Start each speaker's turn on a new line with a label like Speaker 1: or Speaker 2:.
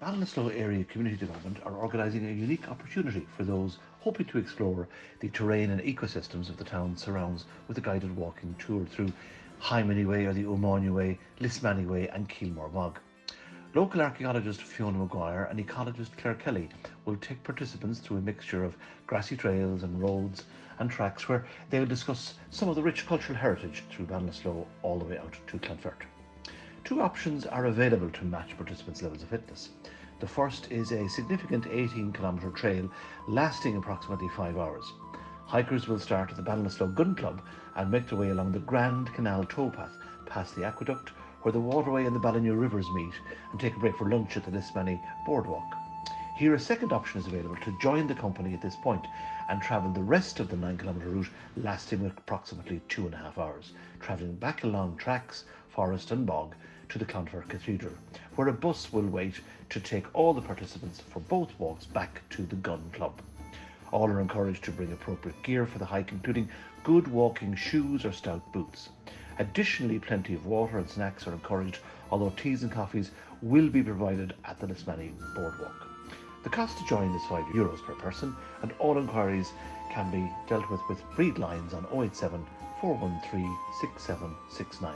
Speaker 1: Ballinasloe Area Community Development are organising a unique opportunity for those hoping to explore the terrain and ecosystems of the town surrounds with a guided walking tour through Hymany Way or the O'Mahony Way, Lismany Way and Keelmore Bog. Local archaeologist Fiona Maguire and ecologist Claire Kelly will take participants through a mixture of grassy trails and roads and tracks where they will discuss some of the rich cultural heritage through Ballinasloe all the way out to Clonfert. Two options are available to match participants' levels of fitness. The first is a significant 18 kilometre trail lasting approximately five hours. Hikers will start at the Ballinasloe Gun Club and make their way along the Grand Canal towpath past the aqueduct where the waterway and the Ballinew rivers meet and take a break for lunch at the Lismany Boardwalk. Here, a second option is available to join the company at this point and travel the rest of the 9 kilometre route, lasting approximately two and a half hours, travelling back along tracks, forest, and bog to the Clonfert Cathedral, where a bus will wait to take all the participants for both walks back to the Gun Club. All are encouraged to bring appropriate gear for the hike, including good walking shoes or stout boots. Additionally, plenty of water and snacks are encouraged, although teas and coffees will be provided at the Lismany Boardwalk. The cost to join is 5 euros per person, and all inquiries can be dealt with with read lines on 087 413 6769.